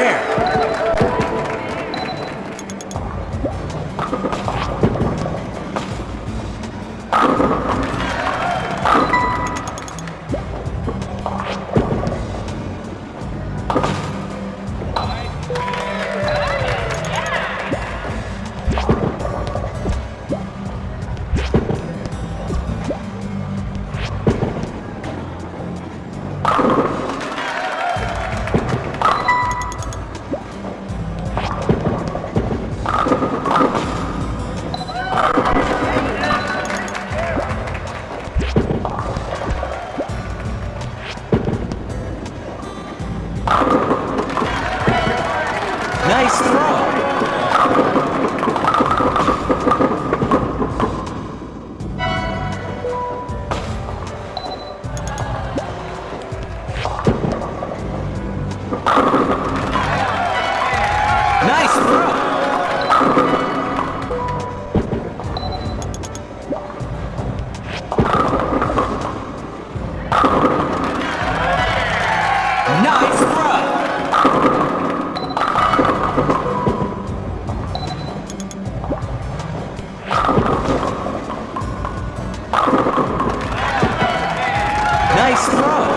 Nice Nice throw. What's?